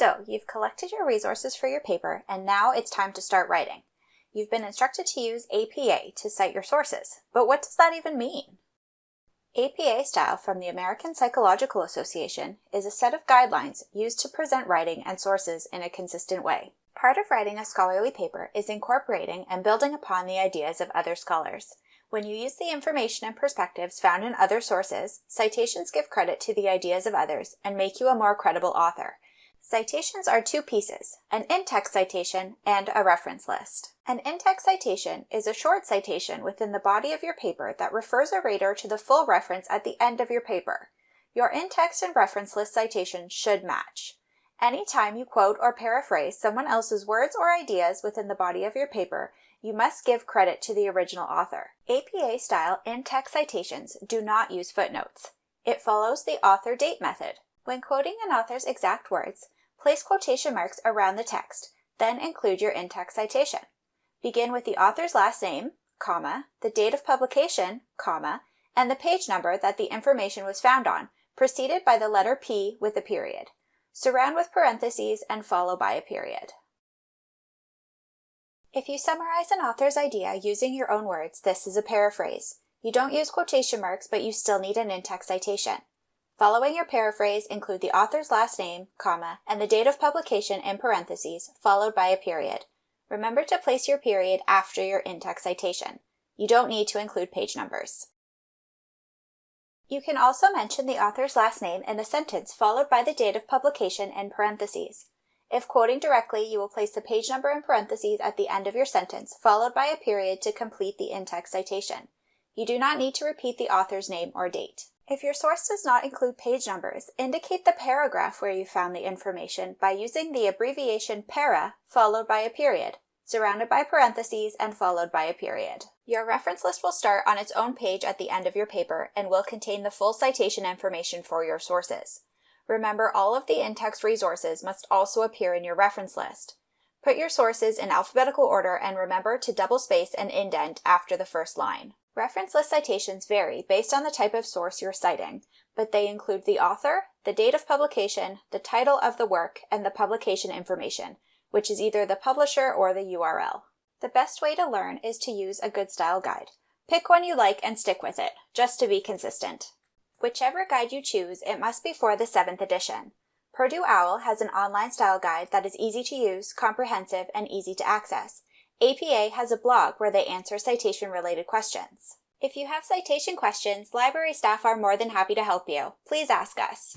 So you've collected your resources for your paper and now it's time to start writing. You've been instructed to use APA to cite your sources, but what does that even mean? APA style from the American Psychological Association is a set of guidelines used to present writing and sources in a consistent way. Part of writing a scholarly paper is incorporating and building upon the ideas of other scholars. When you use the information and perspectives found in other sources, citations give credit to the ideas of others and make you a more credible author, Citations are two pieces, an in-text citation and a reference list. An in-text citation is a short citation within the body of your paper that refers a reader to the full reference at the end of your paper. Your in-text and reference list citations should match. Anytime you quote or paraphrase someone else's words or ideas within the body of your paper, you must give credit to the original author. APA-style in-text citations do not use footnotes. It follows the author date method. When quoting an author's exact words, Place quotation marks around the text, then include your in-text citation. Begin with the author's last name, comma, the date of publication, comma, and the page number that the information was found on, preceded by the letter P with a period. Surround with parentheses and follow by a period. If you summarize an author's idea using your own words, this is a paraphrase. You don't use quotation marks, but you still need an in-text citation. Following your paraphrase, include the author's last name, comma, and the date of publication in parentheses, followed by a period. Remember to place your period after your in-text citation. You don't need to include page numbers. You can also mention the author's last name in a sentence followed by the date of publication in parentheses. If quoting directly, you will place the page number in parentheses at the end of your sentence, followed by a period to complete the in-text citation. You do not need to repeat the author's name or date. If your source does not include page numbers, indicate the paragraph where you found the information by using the abbreviation para followed by a period, surrounded by parentheses and followed by a period. Your reference list will start on its own page at the end of your paper and will contain the full citation information for your sources. Remember all of the in-text resources must also appear in your reference list. Put your sources in alphabetical order and remember to double space and indent after the first line. Reference list citations vary based on the type of source you're citing, but they include the author, the date of publication, the title of the work, and the publication information, which is either the publisher or the URL. The best way to learn is to use a good style guide. Pick one you like and stick with it, just to be consistent. Whichever guide you choose, it must be for the 7th edition. Purdue OWL has an online style guide that is easy to use, comprehensive, and easy to access, APA has a blog where they answer citation-related questions. If you have citation questions, library staff are more than happy to help you. Please ask us.